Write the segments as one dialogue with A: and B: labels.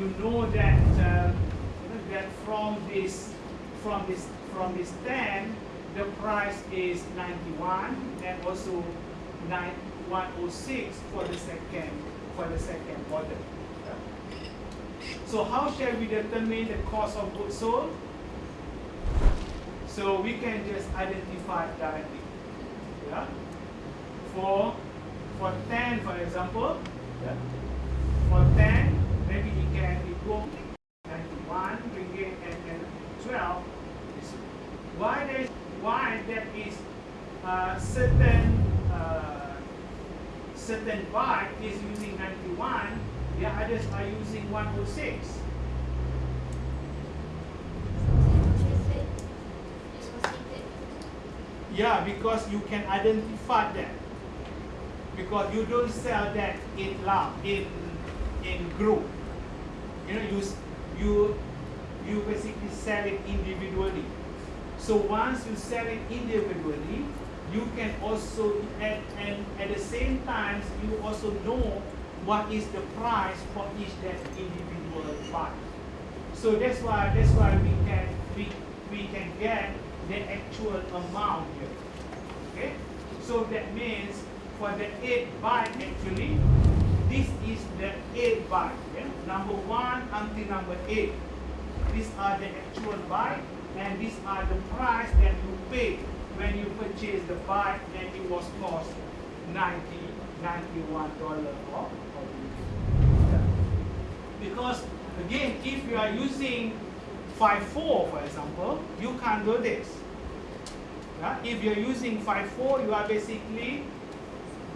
A: you know that uh, that from this from this from this 10, the price is 91 and also 9 106 for the second for the second order. So how shall we determine the cost of goods sold? So we can just identify directly. Yeah. For for 10, for example, yeah. for 10, maybe it can equal 91 ringgit and, and 12. Why there is why that is uh, certain uh, certain bike is using 91 the others are using 106. Yeah, because you can identify that. Because you don't sell that in lab, in in group. You know, you you you basically sell it individually. So once you sell it individually, you can also at and at the same time you also know what is the price for each that individual bike. So that's why that's why we can we, we can get the actual amount here. Okay? So that means for the eight bike actually, this is the eight bike. Yeah? Number one until number eight. These are the actual bike and these are the price that you pay when you purchase the bike and it was cost 90 $91 off. Because again, if you are using FIFO for example, you can't do this. Yeah? If you're using FIFO, you are basically,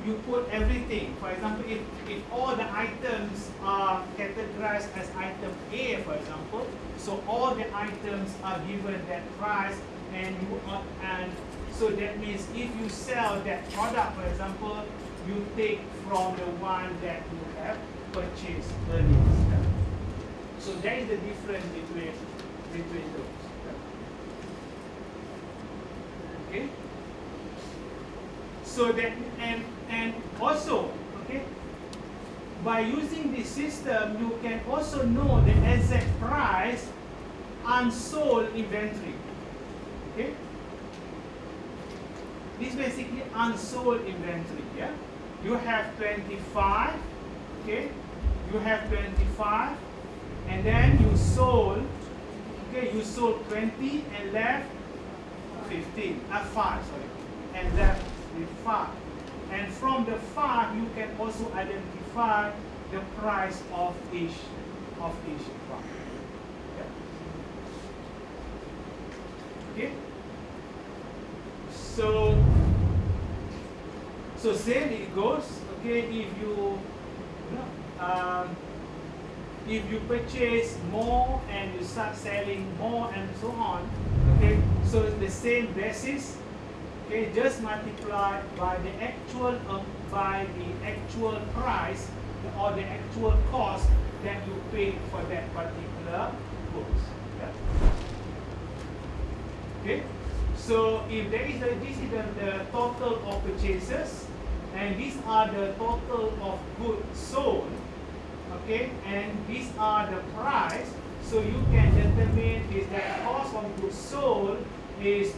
A: you put everything. For example, if, if all the items are categorized as item A, for example, so all the items are given that price and you are, and so that means if you sell that product, for example, you take from the one that you have purchased earlier. So that is the difference between between those. Okay. So that and and also okay by using this system you can also know the exact price unsold inventory. Okay. This basically unsold inventory. Yeah. You have 25. Okay. You have 25 and then you sold, okay, you sold 20 and left 15, uh, 5, sorry, and left with 5. And from the 5, you can also identify the price of each, of each product. Okay? So, so same it goes, okay, if you, you know, um, if you purchase more and you start selling more and so on, okay, so the same basis, okay, just multiply by the actual um, by the actual price or the actual cost that you pay for that particular goods. Yeah. Okay, so if there is a, this is the, the total of purchases, and these are the total of goods sold okay and these are the price so you can determine is that cost of goods sold is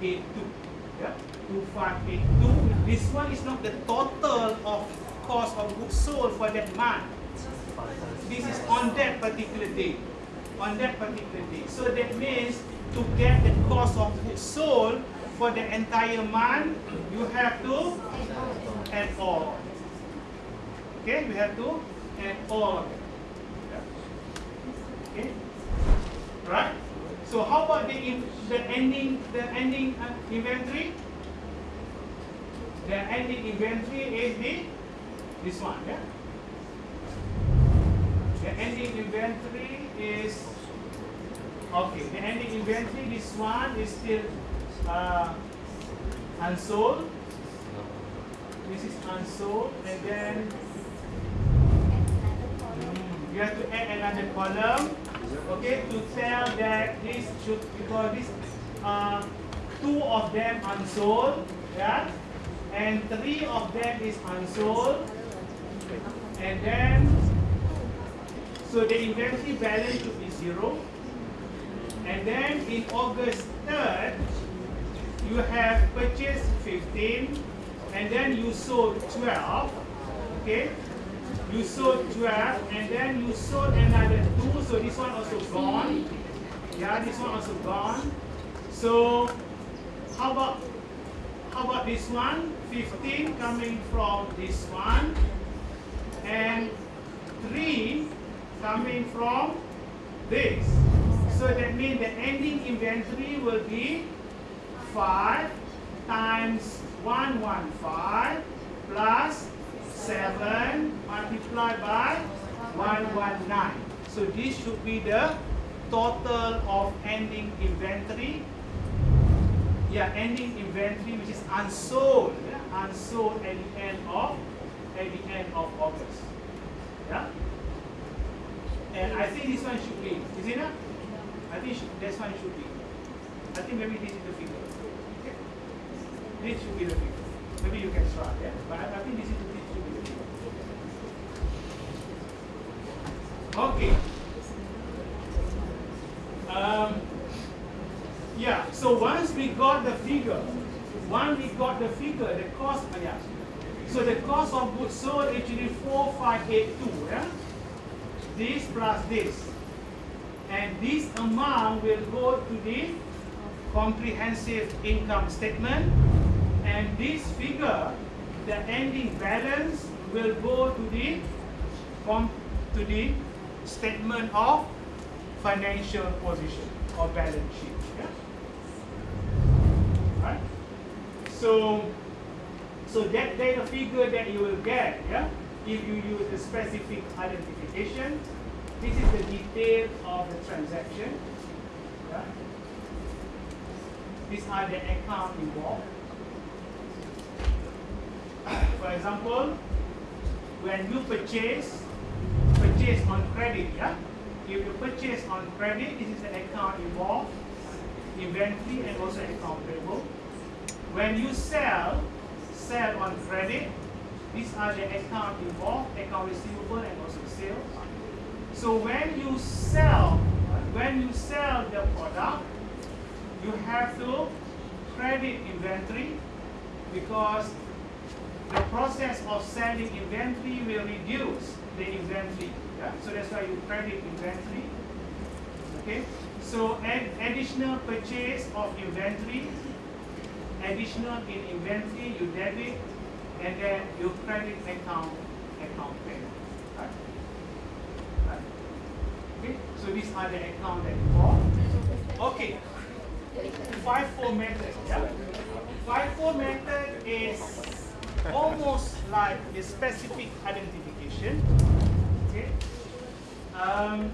A: 2582 yeah 2582 this one is not the total of cost of goods sold for that month. This is on that particular day. On that particular day. So that means to get the cost of goods sold for the entire month you have to add all. Okay, we have to add all. Okay, right? So how about the the ending the ending uh, inventory? The ending inventory is the this one, yeah. The ending inventory is Okay, the ending inventory, this one is still uh, unsold. This is unsold, and then mm, you have to add another column, okay, to tell that this should because this uh, two of them unsold, yeah, and three of them is unsold, and then so the inventory balance should be zero. And then in August 3rd, you have purchased 15, and then you sold 12, okay? You sold 12, and then you sold another two, so this one also gone. Yeah, this one also gone. So how about how about this one? 15 coming from this one, and 3 coming from this. So that means the ending inventory will be 5 times 115 plus 7 multiplied by 119. So this should be the total of ending inventory. Yeah, ending inventory which is unsold. Yeah? Unsold at the end of at the end of August. Yeah? And I think this one should be, is it not? I think should, this one should be. I think maybe this is the figure. Okay. This should be the figure. Maybe you can try, yeah? But I, I think this, is, this should be the figure. Okay. Um, yeah, so once we got the figure, once we got the figure, the cost, oh yeah. So the cost of goods sold actually 4582, yeah? This plus this and this amount will go to the comprehensive income statement and this figure the ending balance will go to the to the statement of financial position or balance sheet yeah? right so so that data figure that you will get yeah if you use the specific identification this is the detail of the transaction. Right? These are the account involved. For example, when you purchase, purchase on credit, yeah? If you purchase on credit, this is an account involved, inventory and also account payable. When you sell, sell on credit, these are the account involved, account receivable and also sales. So when you sell, when you sell the product, you have to credit inventory because the process of selling inventory will reduce the inventory. Yeah? So that's why you credit inventory. Okay. So add additional purchase of inventory, additional in inventory you debit, and then you credit account account payment. Right? Okay, so these are the account that you Okay, FIFO method. Yeah? FIFO method is almost like a specific identification. Okay, um,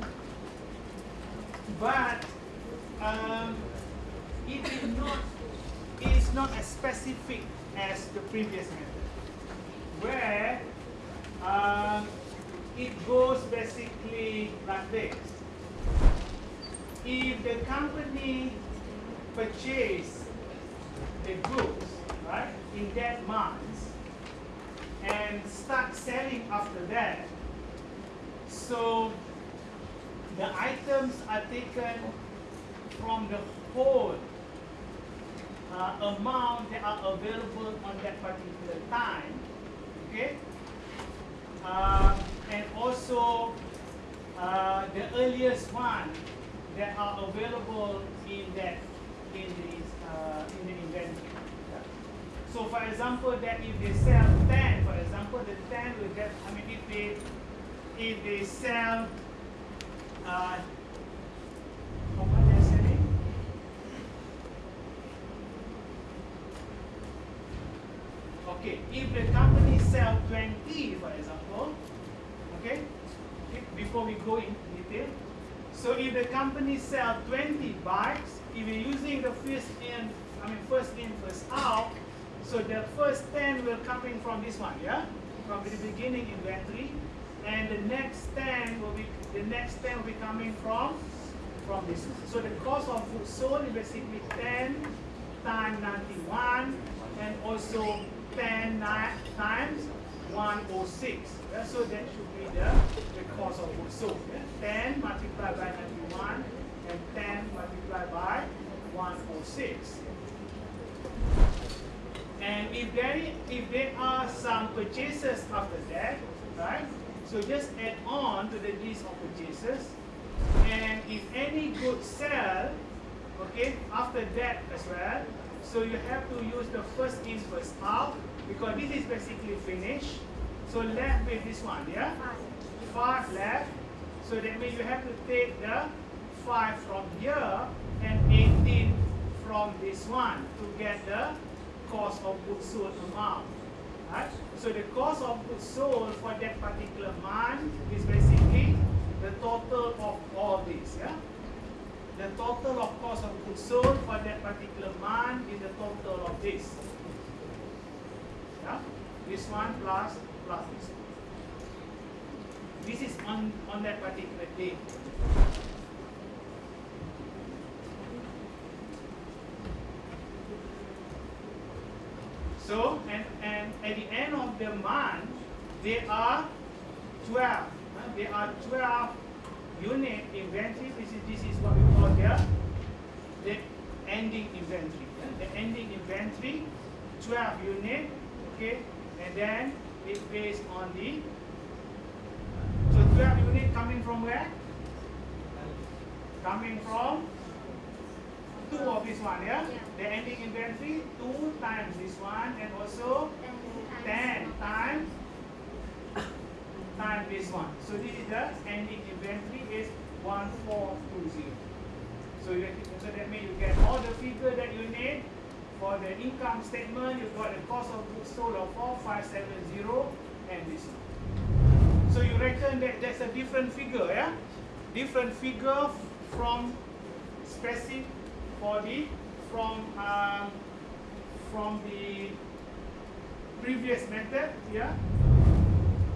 A: but um, it is not it is not as specific as the previous method, where um, it goes basically like this. If the company purchase the goods, right, in that month, and start selling after that, so the items are taken from the whole uh, amount that are available on that particular time, okay? Uh, and also uh, the earliest one that are available in that in this uh, in the inventory. So for example, that if they sell 10, for example, the 10 will get, I mean, if they, if they sell, uh? Okay, if the company sell 20, for example, Okay? okay? Before we go in detail. So if the company sell 20 bikes, if you're using the first in, I mean first in, first out, so the first 10 will coming from this one, yeah? From the beginning inventory. And the next 10 will be, the next 10 will be coming from, from this. So the cost of goods sold is basically 10 times 91 and also 10 times 106. Yeah? So that should be the, the cost of goods sold. Yeah? 10 multiplied by 91 and 10 multiplied by 106. And if there, if there are some purchases after that, right? So just add on to the list of purchases. And if any goods sell, okay, after that as well, so you have to use the first in, first out, because this is basically finished. So left with this one, yeah? Five left. So that means you have to take the 5 from here and 18 from this one to get the cost of goods sold amount. So the cost of goods sold for that particular month is basically the total of all these. Yeah? The total of cost of goods sold for that particular month is the total of this. Yeah? This one plus plus this one. This is on, on that particular day. So, and at the end of the month, there are 12. Uh, there are 12 unit inventory. This is, this is what we call the, the ending inventory. Uh, the ending inventory, 12 unit, okay? And then it's based on the, so 12 unit coming from where? Coming from two of this one, yeah?
B: Yeah.
A: The ending inventory, two times this one, and also 10 times times this one. So this is the ending inventory is 1420. So, you, so that means you get all the figure that you need for the income statement. You got the cost of goods sold of 4570 and this one. So you reckon that that's a different figure, yeah? Different figure from specific for the from um, from the previous method, yeah,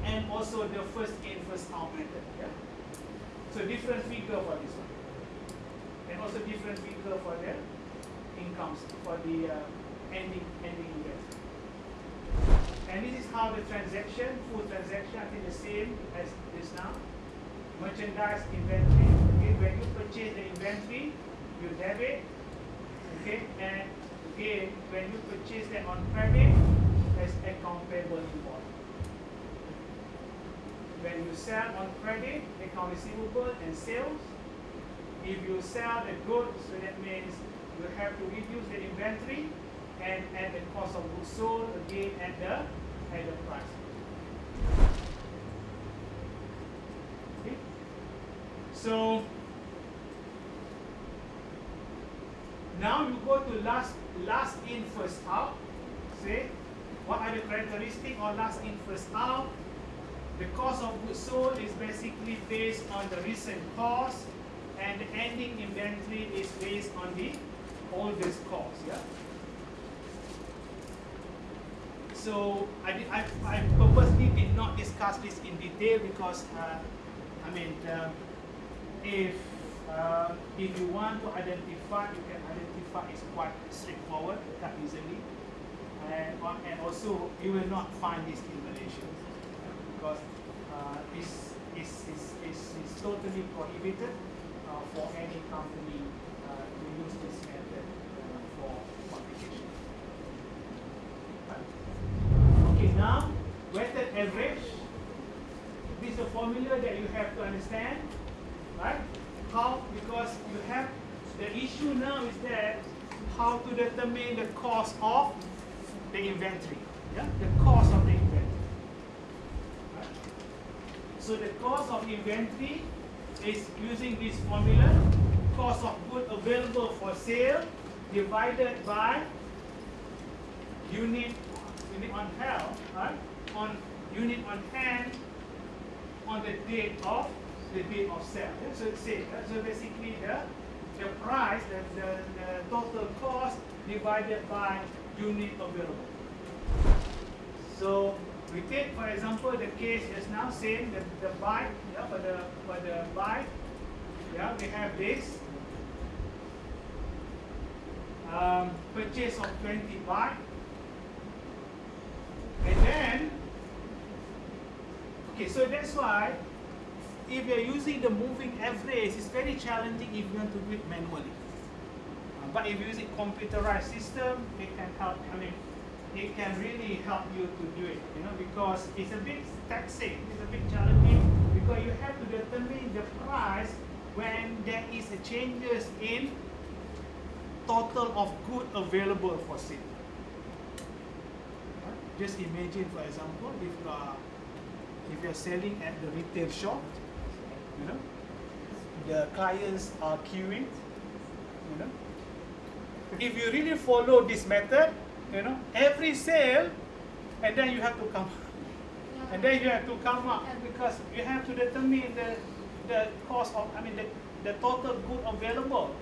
A: and also the first in first out method, yeah. So different figure for this one, and also different figure for the incomes for the uh, ending ending investment. And this is how the transaction, full transaction, I think the same as this now. Merchandise inventory. Okay, when you purchase the inventory, you debit. Okay, and again, when you purchase that on credit, as account payable invoice. When you sell on credit, account receivable and sales. If you sell the goods, so that means you have to reduce the inventory and add the cost of goods sold again at the at the price. Okay. So now you go to last last in first out. Say what are the characteristics of last in first out? The cost of goods sold is basically based on the recent cost and the ending inventory is based on the oldest cost. Yeah. So I, I, I purposely did not discuss this in detail because uh, I mean um, if uh, if you want to identify, you can identify it's quite straightforward, quite easily, and and also you will not find this in Malaysia because uh, this is, is, is, is totally prohibited uh, for any company uh, to use this method uh, for publication. Okay, now weighted average. This is a formula that you have to understand, right? How because you have the issue now is that how to determine the cost of the inventory. Yeah, the cost of the inventory. Right? So the cost of inventory is using this formula, cost of good available for sale divided by unit unit on hand, right? On unit on hand on the date of the date of sale. Yeah? So same. Yeah? So basically the the price, the, the, the total cost divided by unit available. So we take for example the case just now saying that the bike yeah, for the for the bike yeah we have this um, purchase of 20 bike and then okay so that's why if you're using the moving average it's very challenging if you want to do it manually but if you use a computerized system it can help I mean it can really help you to do it you know because it's a bit taxing it's a bit challenging because you have to determine the price when there is a changes in total of good available for sale. Just imagine, for example, if you are if you're selling at the retail shop, you know, the clients are queuing, you know. If you really follow this method, you know, every sale, and then you have to come, and then you have to come up because you have to determine the the cost of, I mean, the, the total good available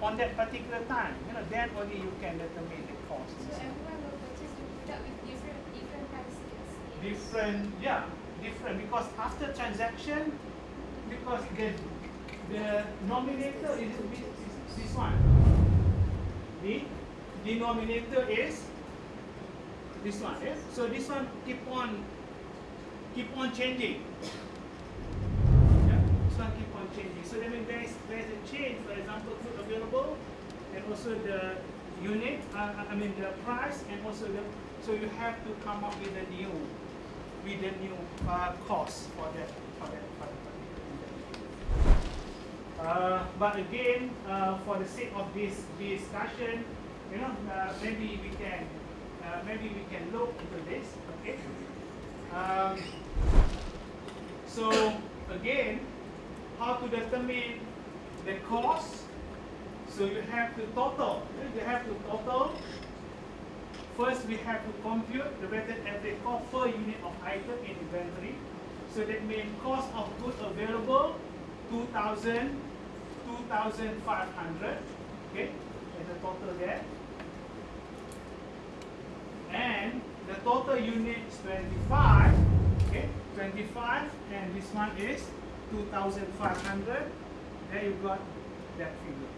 A: on that particular time. You know, then only you can determine the cost.
B: So everyone will purchase the product with different different prices.
A: Different, yeah, different because after transaction, because the the nominator is this one. The denominator is this one. Yes? So this one keep on keep on changing. Yeah, this one keep on changing. So that means there is there is a change. For example, food available, and also the unit. Uh, I mean the price, and also the. So you have to come up with a new, with a new uh, cost for that for that. For that uh, but again, uh, for the sake of this discussion, you know, uh, maybe we can, uh, maybe we can look into this. Okay. Um, so again, how to determine the cost? So you have to total. You have to total. First, we have to compute the weighted average cost per unit of item in inventory. So that means cost of goods available, 2,000, 2,500. Okay, and the total there. And the total unit is 25. Okay, 25, and this one is 2,500. There you got that figure.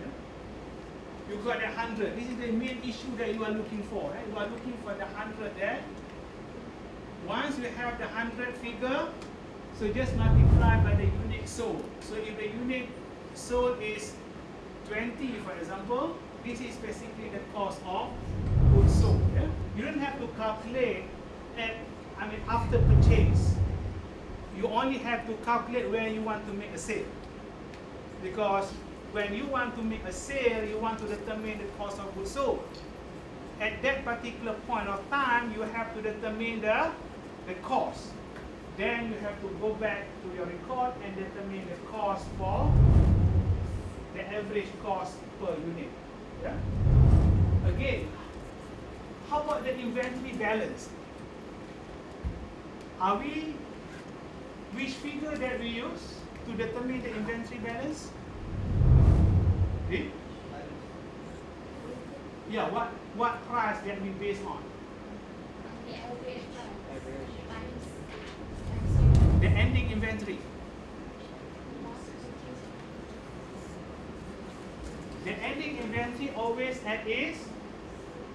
A: Yeah? You got the 100. This is the main issue that you are looking for. Right? You are looking for the 100 there. Once you have the 100 figure, so just multiply by the unit sold. So if the unit sold is 20, for example, this is basically the cost of goods sold. Yeah? You don't have to calculate at, I mean, after purchase. You only have to calculate where you want to make a sale. Because when you want to make a sale, you want to determine the cost of goods sold. At that particular point of time, you have to determine the, the cost. Then you have to go back to your record and determine the cost for the average cost per unit. Yeah? Again, how about the inventory balance? Are we, which figure that we use to determine the inventory balance? The? Yeah, what, what price that we base on?
B: The average price
C: Average.
B: times times
A: The ending inventory. The ending inventory always at its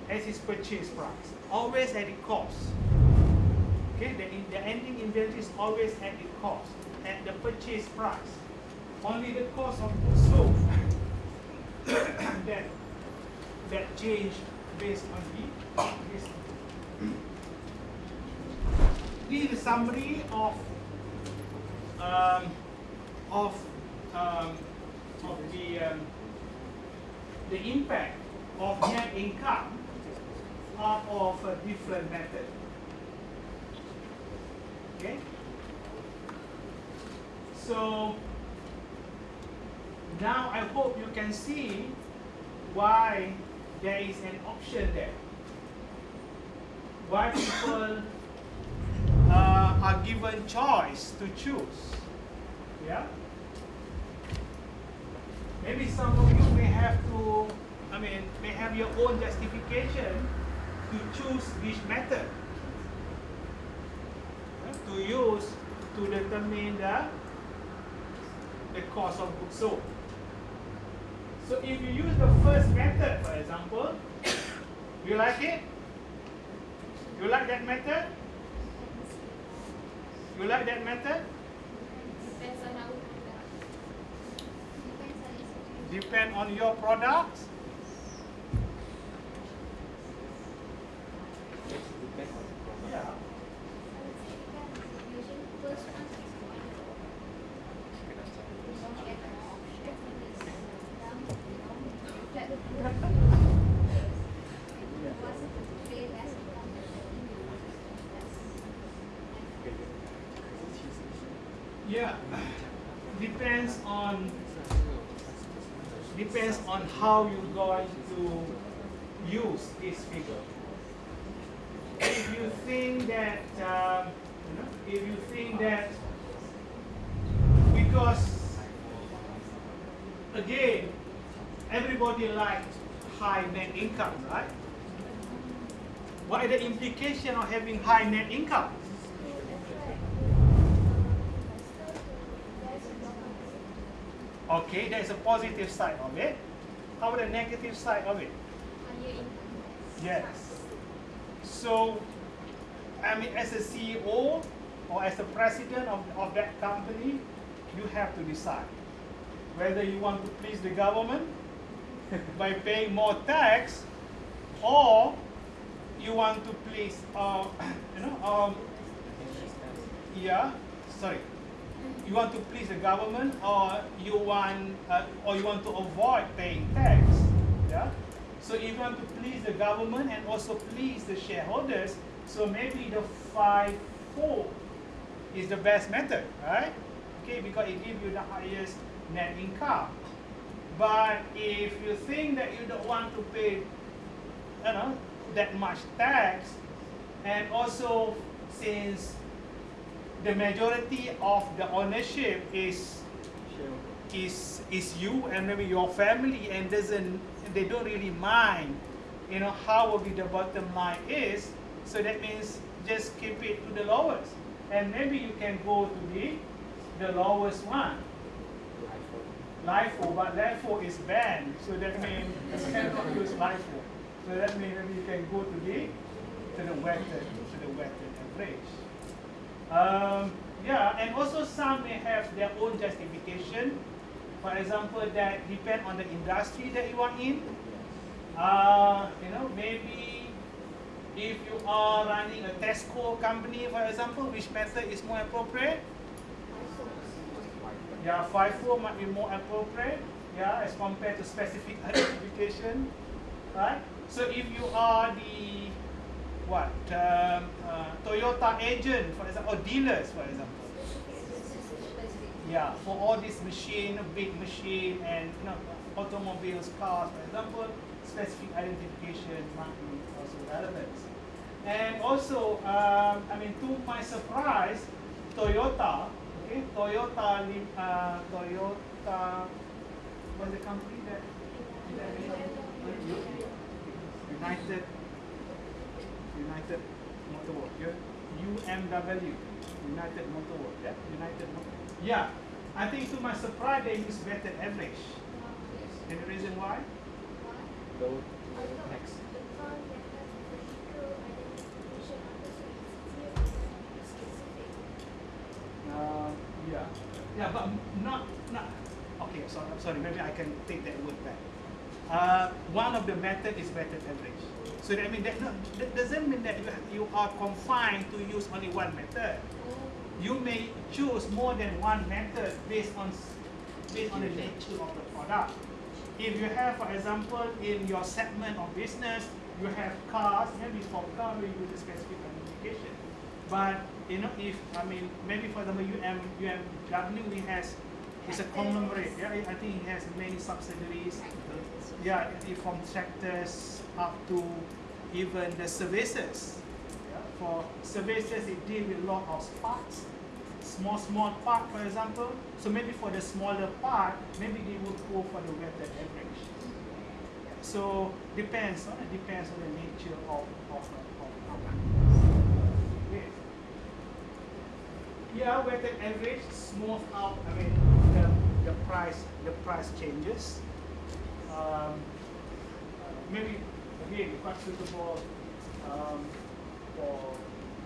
A: as its purchase price, always at its cost. Okay, the, the ending inventory is always at its cost, at the purchase price. Only the cost of goods sold that that change based on the this. This is a summary of um, of um, of the um, the impact of net income out of a different method. Okay. So now I hope you can see why there is an option there. Why people are given choice to choose Yeah. Maybe some of you may have to, I mean, may have your own justification to choose which method uh, to use to determine the the cost of goods sold. So if you use the first method, for example, you like it? You like that method? You like that method?
B: Depends on our product. Depends on.
A: Depend your products. How you're going to use this figure. If you think that um, if you think that because again everybody likes high net income, right? What are the implication of having high net income? Okay, there's a positive side of it. How about the negative side of it? Yes. So, I mean, as a CEO or as the president of, of that company, you have to decide whether you want to please the government by paying more tax or you want to please, uh, you know, um, yeah, sorry. You want to please the government or you want, uh, or you want to avoid paying tax, yeah? So if you want to please the government and also please the shareholders, so maybe the five four is the best method, right? Okay, because it gives you the highest net income. But if you think that you don't want to pay, you know, that much tax, and also since the majority of the ownership is is is you and maybe your family and doesn't they don't really mind you know how will be the bottom line is. So that means just keep it to the lowest. And maybe you can go to the the lowest one. LIFO, but LIFO is banned, so that means you cannot use LIFO. So that means you can go to the to the weighted to the weighted average. Um, yeah, and also some may have their own justification. For example, that depend on the industry that you are in. Uh, you know, maybe if you are running a Tesco company, for example, which method is more appropriate? Yeah, FIFO might be more appropriate, yeah, as compared to specific identification, right? So if you are the what um, uh, Toyota agent, for example, or dealers, for example, yeah, for all this machine, big machine, and you know, automobiles, cars, for example, specific identification might be also relevant. And also, um, I mean, to my surprise, Toyota, okay, Toyota, uh, Toyota, what's the company that? that United, United Motor yeah? UMW, United Motor Works, yeah, United Motor. Yeah, I think to my surprise they use weighted average. And the reason why? Next. Uh, yeah, yeah, but not not. Okay, so I'm sorry. Maybe I can take that word back. Uh, one of the method is weighted average. So that mean that, no, that doesn't mean that you, you are confined to use only one method. You may choose more than one method based on based on the nature of the product. If you have, for example, in your segment of business, you have cars, maybe for car you use a specific identification. But you know, if I mean, maybe for example, UM UMW it has it's a conglomerate. Yeah, I think it has many subsidiaries. Yeah, from tractors up to even the services. For services, it deal with a lot of parts. small, small part, for example. So maybe for the smaller part, maybe they will go for the weighted average. So depends on it depends on the nature of of, of. Yeah, weighted average smooth out. I mean the the price the price changes. Um, maybe again suitable um, for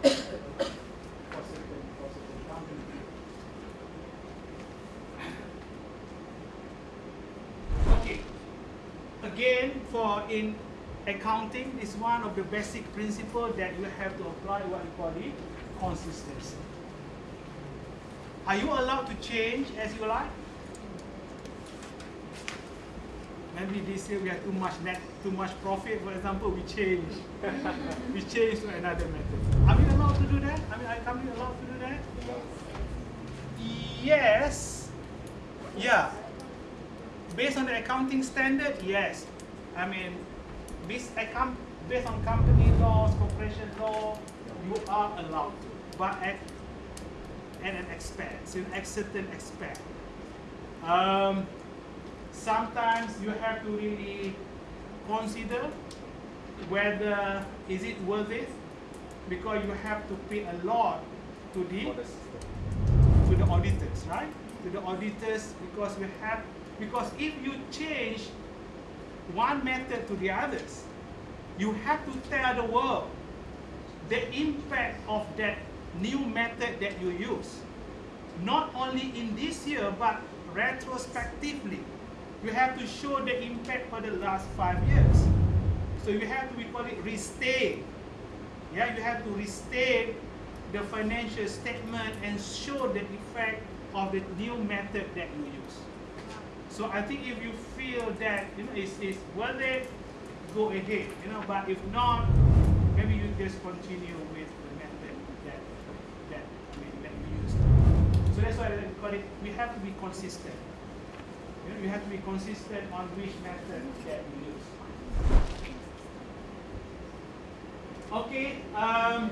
A: for certain for certain companies. Okay. Again, for in accounting, is one of the basic principle that you have to apply what you call it consistency. Are you allowed to change as you like? Maybe this year we have too much net, too much profit. For example, we change, we change to another method. Are we allowed to do that? I mean, are company allowed to do that? Yes. Yeah. Based on the accounting standard, yes. I mean, based, account, based on company laws, corporation law, you are allowed to, but at, at an expense, in a certain expense. Um, sometimes you have to really consider whether is it worth it because you have to pay a lot to the
C: For the system.
A: to the auditors, right? To the auditors because we have because if you change one method to the others, you have to tell the world the impact of that new method that you use. Not only in this year, but retrospectively. You have to show the impact for the last five years. So you have to, we call it restate. Yeah, you have to restate the financial statement and show the effect of the new method that you use. So I think if you feel that you know it's, it's worth it, go ahead. You know, but if not, maybe you just continue with the method that that I that you used. So that's why we call it. We have to be consistent. You know, you have to be consistent on which method that you use. Okay. Um,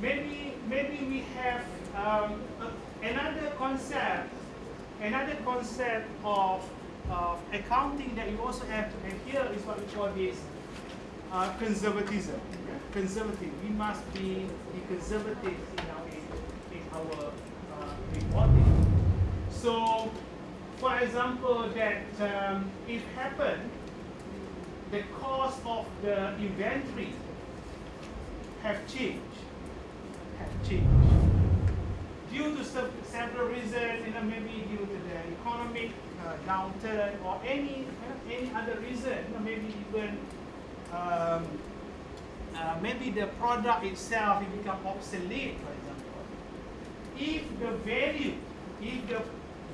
A: maybe maybe we have um, another concept another concept of, accounting that you also have to adhere is what we call this uh, conservatism. Conservative. We must be, be conservative in our in, in our uh, reporting. So, for example, that um, it happened, the cost of the inventory have changed, have changed due to sev- several reasons, you know, maybe due to the economic uh, downturn or any uh, any other reason, you know, maybe even um, uh, maybe the product itself it become obsolete, for example. If the value, if the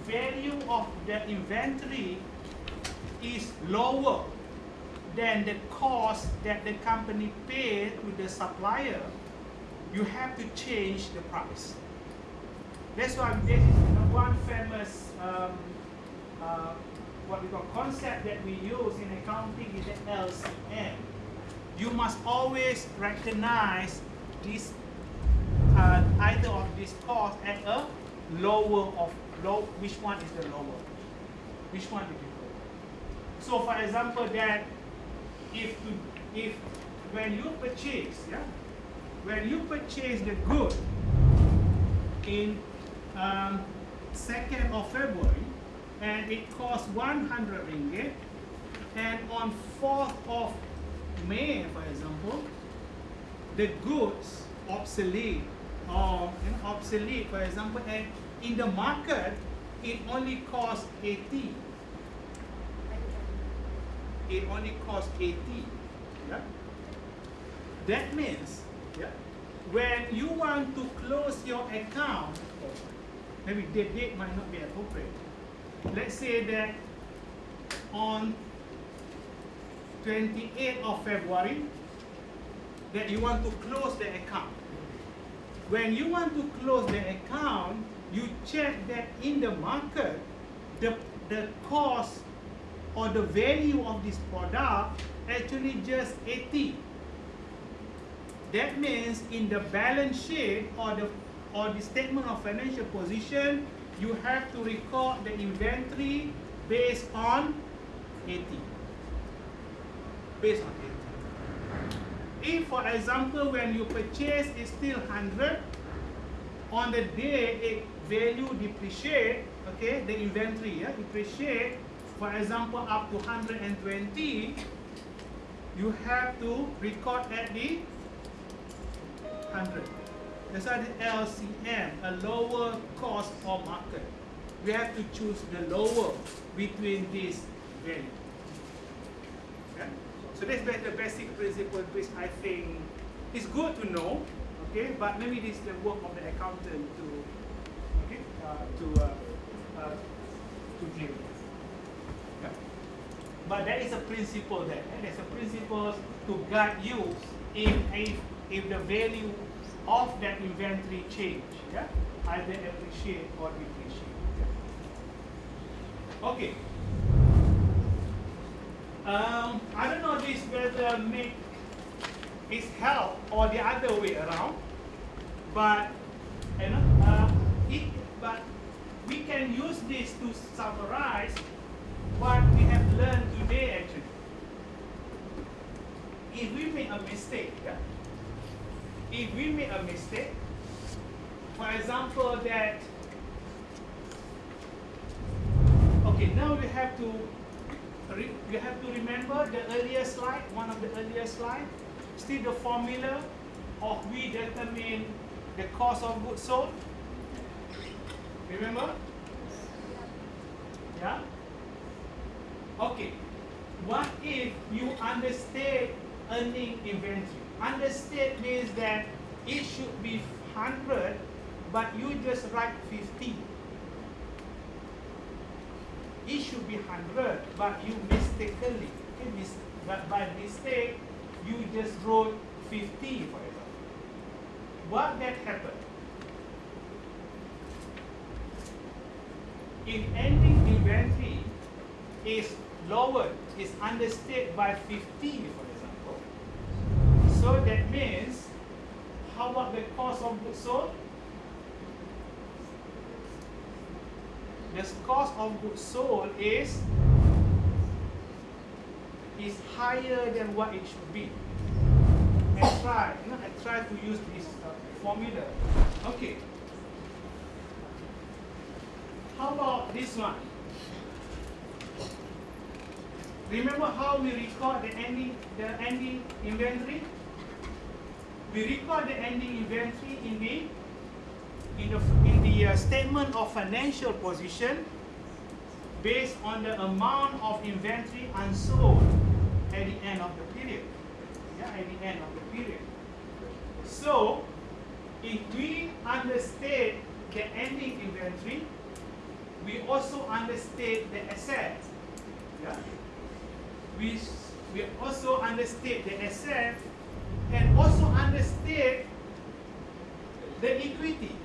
A: value of the inventory is lower than the cost that the company paid to the supplier, you have to change the price. That's why this is one famous um, uh, what we call concept that we use in accounting is the LCM. You must always recognize this uh, either of these costs at a lower of low. Which one is the lower? Which one is the lower? So, for example, that if if when you purchase, yeah, when you purchase the good in um, 2nd of February and it costs 100 ringgit and on 4th of May for example the goods obsolete or you know, obsolete for example and in the market it only costs 80 it only costs 80 yeah? that means yeah, when you want to close your account maybe the date might not be appropriate. Let's say that on 28th of February, that you want to close the account. When you want to close the account, you check that in the market, the, the cost or the value of this product actually just 80. That means in the balance sheet or the or the statement of financial position, you have to record the inventory based on 80. Based on 80. If, for example, when you purchase is still 100, on the day it value depreciate, okay, the inventory yeah, depreciate, for example, up to 120, you have to record at the 100. That's why the LCM, a lower cost or market. We have to choose the lower between these values. So that's the basic principle which I think is good to know. Okay, but maybe this is the work of the accountant to okay uh, to uh, uh, to with. Yeah. But there is a principle there. eh? There's a principle to guide you if if if the value of that inventory change, yeah, either appreciate or depreciate. Okay. Um, I don't know this whether make is help or the other way around, but you know, uh, it, but we can use this to summarize what we have learned today actually. If we make a mistake, yeah, if we make a mistake, for example that, okay, now we have to, you have to remember the earlier slide, one of the earlier slide, still the formula of we determine the cost of goods sold. Remember? Yeah? Okay. What if you understate ending inventory? Understate means that it should be 100, but you just write 50. It should be 100, but you mistakenly, mis- but by mistake, you just wrote 50, for example. What that happened? If ending inventory is lowered, is understated by 50, for example, so that means, how about the cost of goods sold? The cost of goods sold is is higher than what it should be. I try, you know, I try to use this uh, formula. Okay. How about this one? Remember how we record the ending the ending inventory? We record the ending inventory in the in the in the uh, statement of financial position based on the amount of inventory unsold at the end of the period. Yeah, at the end of the period. So, if we understate the ending inventory, we also understate the asset. Yeah. We, we also understate the asset and also understate the equity.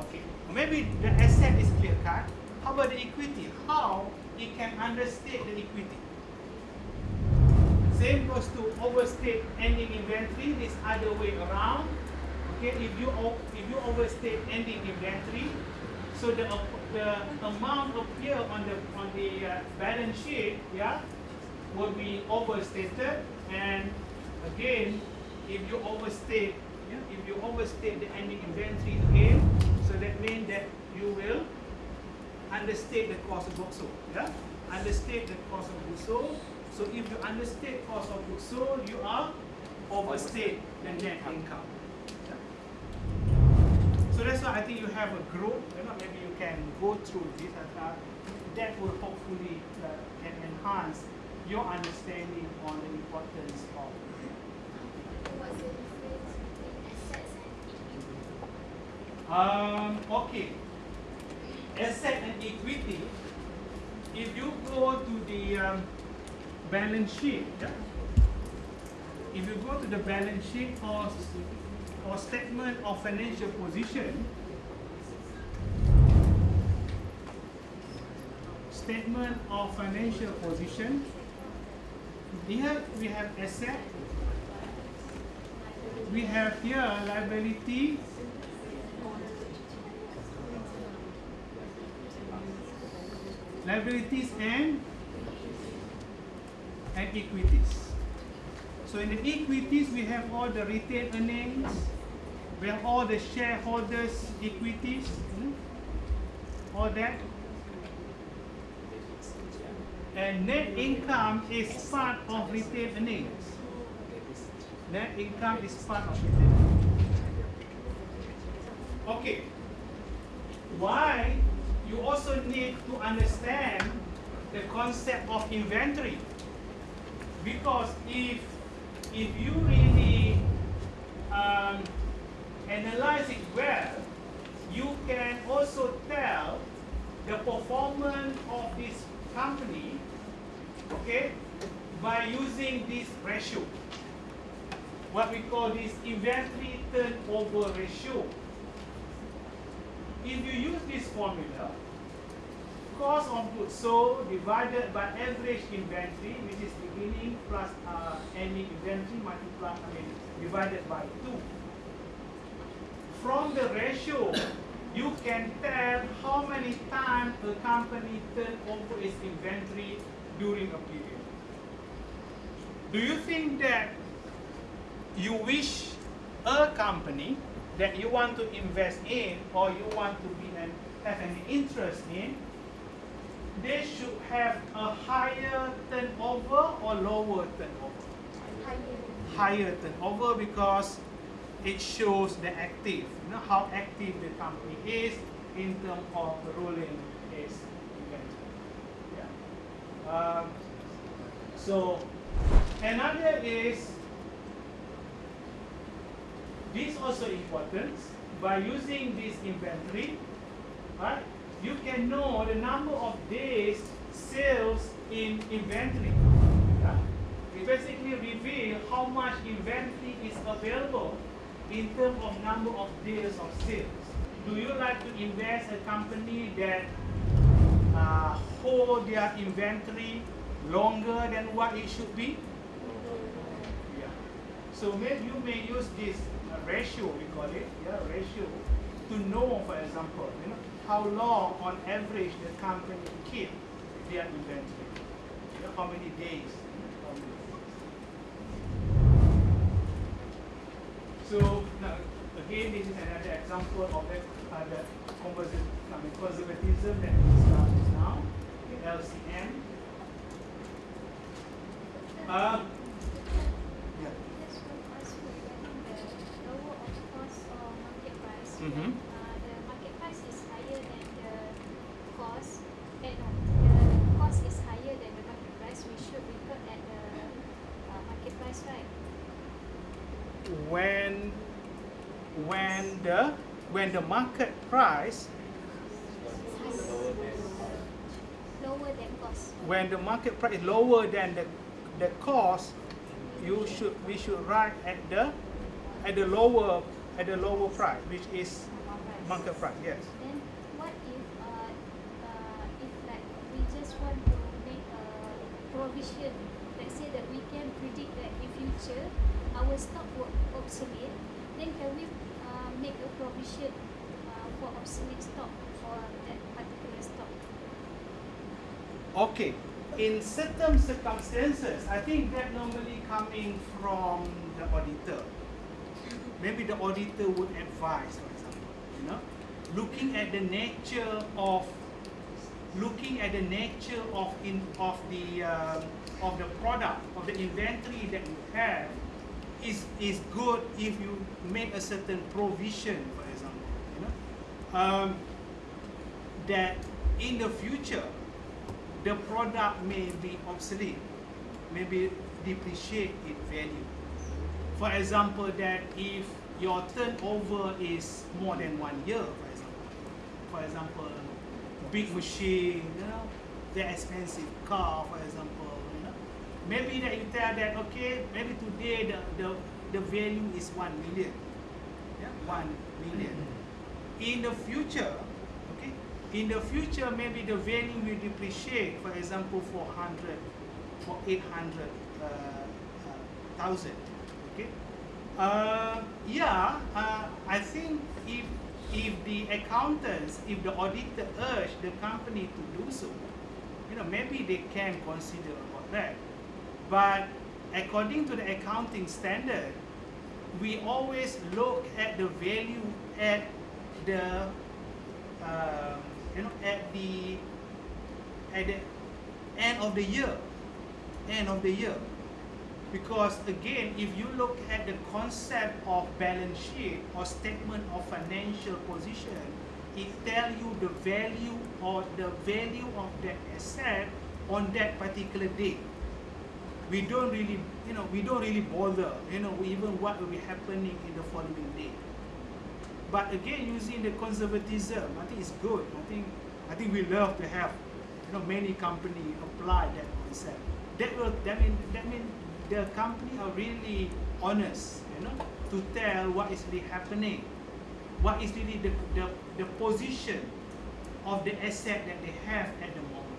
A: Okay. Maybe the asset is clear cut. How about the equity? How it can understate the equity? Same goes to overstate ending inventory this other way around. Okay, if you if you overstate ending inventory, so the the amount appear on the on the uh, balance sheet, yeah, will be overstated. And again, if you overstate, yeah, if you overstate the ending inventory again, so that means that you will understate the cost of goods sold. Yeah, understate the cost of goods sold. So if you understate cost of goods sold, you are overstate the net income. So that's why I think you have a group. You know, maybe you can go through this. Uh, that will hopefully uh, can enhance your understanding on the importance of.
B: What's the difference between assets and equity?
A: Um, okay. Asset and equity. If you go to the um, balance sheet, yeah? if you go to the balance sheet or, or statement of financial position, statement of financial position, here we have asset, we have here liability, liabilities and and equities. So in the equities, we have all the retained earnings, we have all the shareholders' equities, hmm, all that. And net income is part of retained earnings. Net income is part of earnings. Okay. Why? You also need to understand the concept of inventory. Because if if you really um, analyze it well, you can also tell the performance of this company, okay, by using this ratio. What we call this inventory turnover ratio. If you use this formula, cost of goods sold divided by average inventory, which is beginning plus uh, ending inventory multiplied, I mean, divided by 2. From the ratio, you can tell how many times a company turn over its inventory during a period. Do you think that you wish a company that you want to invest in or you want to be an, have an interest in they should have a higher turnover or lower turnover? Higher turnover because it shows the active, you know, how active the company is in terms of rolling its inventory. Yeah. Um, so another is this also important by using this inventory, right? You can know the number of days sales in inventory. Yeah? It basically reveal how much inventory is available in terms of number of days of sales. Do you like to invest a company that uh, hold their inventory longer than what it should be? Yeah. So maybe you may use this uh, ratio, we call it, yeah, ratio, to know, for example, you know, how long on average the company keep their inventory. You know, how many days. So now, again, this is another example of that uh, the conservatism, I mean, conservatism that we just now, the LCM. Uh, yeah.
B: Just want to ask you regarding the lower of cost or market price.
A: Mhm.
B: Uh, the market price is higher than the cost. Eh, no, the cost is higher than the market price. We should record at the uh, market price, right?
A: when when the when the market price
B: Lower than cost.
A: when the market price is lower than the the cost you should we should write at the at the lower at the lower price which is market price yes
B: Then what if uh, uh, if like we just want to make a provision, let's say that we can predict that in future our stock will obsolete, then can we uh, make a provision uh, for obsolete stock for that particular stock?
A: okay in certain circumstances i think that normally coming from the auditor. Maybe the auditor would advise for example you know. Looking at the nature of looking at the nature of in of the um, of the product of the inventory that you have is is good if you make a certain provision for example you know. Um, that in the future the product may be obsolete, maybe depreciate in value. For example, that if your turnover is more than one year, for example, for example, big machine, you know, very expensive car, for example, you know, maybe that you tell that okay, maybe today the, the, the value is one million, yeah, one million. In the future, in the future maybe the value will depreciate, for example, 400 or 800 uh, uh, okay. Uh, yeah, uh, I think if if the accountants, if the auditor urge the company to do so, you know, maybe they can consider about that. But according to the accounting standard, we always look at the value at the, um, you know, at the, at the end of the year, end of the year. Because again, if you look at the concept of balance sheet or statement of financial position, it tell you the value or the value of that asset on that particular day. We don't really, you know, we don't really bother, you know, even what will be happening in the following day. But again, using the conservatism, I think it's good. I think, I think we love to have, you know, many company apply that concept. That will, that mean, that mean the company are really honest, you know, to tell what is really happening, what is really the, the, the position of the asset that they have at the moment.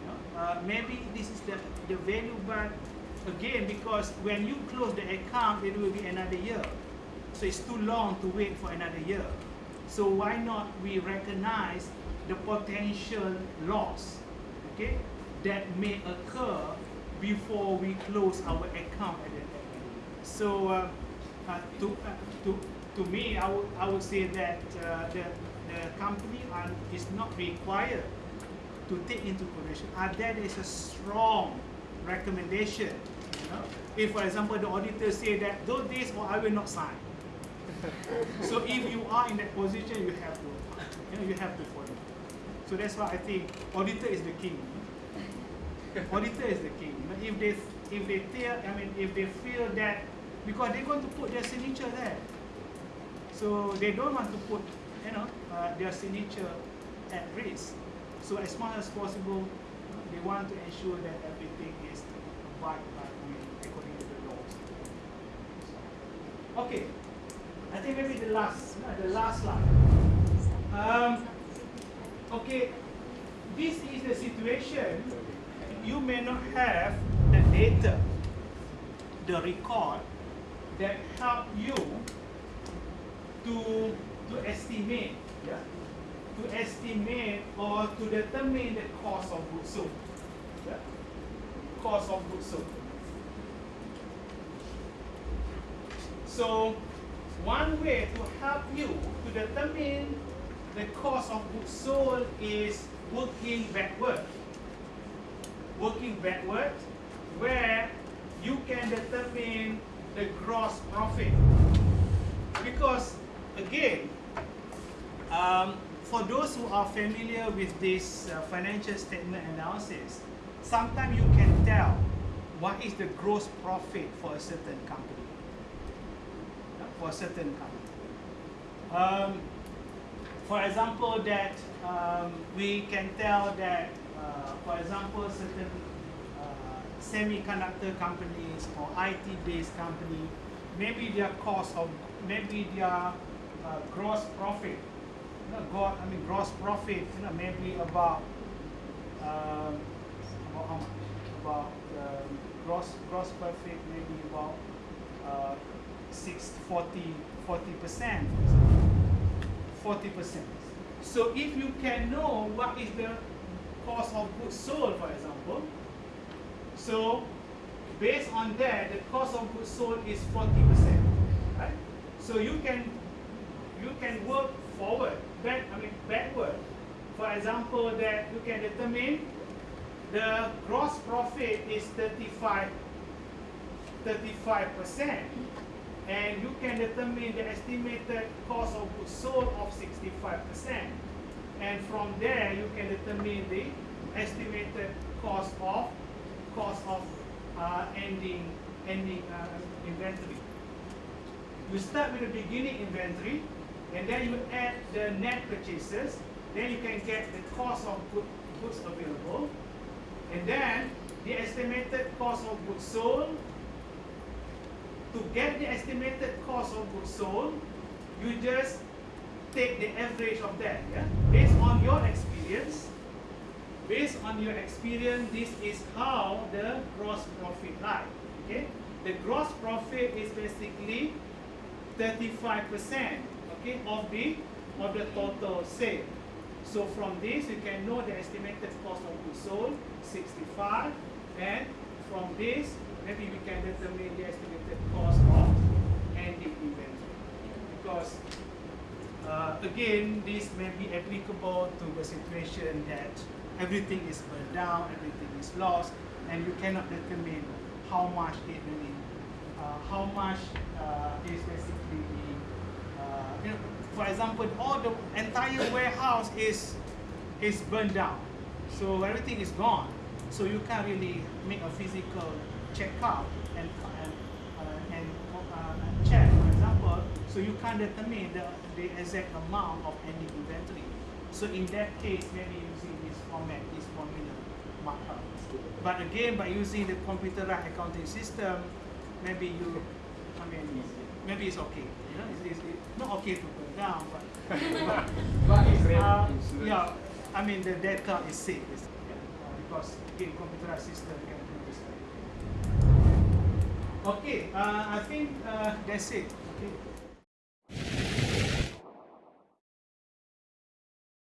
A: You know, uh, maybe this is the, the value, but again, because when you close the account, it will be another year. So it's too long to wait for another year. So why not we recognize the potential loss, okay, that may occur before we close our account at the end. So uh, uh, to, uh, to, to me, I would, I would say that uh, the, the company are, is not required to take into consideration. Uh, that is a strong recommendation. You know? If, for example, the auditor say that those days, or I will not sign. so if you are in that position, you have to, you know, you have to follow. So that's why I think auditor is the king. Auditor is the king. You know? If they if they tell, I mean, if they feel that because they're going to put their signature there, so they don't want to put, you know, uh, their signature at risk. So as much as possible, they want to ensure that everything is abide by according to the laws. Okay. I think maybe the last, the last slide. Um, okay, this is the situation. You may not have the data, the record that help you to to estimate, yeah, to estimate or to determine the cost of goods sold. Yeah? Cost of goods sold. So one way to help you to determine the cost of goods sold is working backward. Working backward, where you can determine the gross profit. Because again, um, for those who are familiar with this uh, financial statement analysis, sometimes you can tell what is the gross profit for a certain company for certain company. Um, for example, that um, we can tell that, uh, for example, certain uh, semiconductor companies or IT-based company, maybe their cost of, maybe their uh, gross profit, you know, I mean, gross profit, you know, maybe about, um, about how much? About um, gross gross profit, maybe about 6, 40, 40%, 40%. So if you can know what is the cost of goods sold, for example, so based on that, the cost of goods sold is 40%, right? So you can you can work forward, back, I mean backward. For example, that you can determine the gross profit is 35 35% and you can determine the estimated cost of goods sold of 65%. And from there, you can determine the estimated cost of cost of uh, ending ending uh, inventory. You start with the beginning inventory, and then you add the net purchases. Then you can get the cost of goods available, and then the estimated cost of goods sold to get the estimated cost of goods sold, you just take the average of that. Yeah? Based on your experience, based on your experience, this is how the gross profit lie. Okay? The gross profit is basically 35% okay, of the of the total sale. So from this, you can know the estimated cost of goods sold, 65, and from this, maybe we can determine the estimated cost of ending inventory. Because uh, again, this may be applicable to the situation that everything is burned down, everything is lost, and you cannot determine how much it really, uh, how much uh, is basically, uh, you know, for example, all the entire warehouse is is burned down, so everything is gone. So you can't really make a physical checkout and and uh, and, uh, check, for example. So you can't determine the, the exact amount of ending inventory. So in that case, maybe using this format, this formula. But again, by using the computerized accounting system, maybe you, I mean, maybe it's okay. You know, it's, it's, not okay to go down, but but, but it's, uh, yeah, I mean the data is safe yeah, because again, computerized system can. Okay, uh, I think uh, that's it. Okay.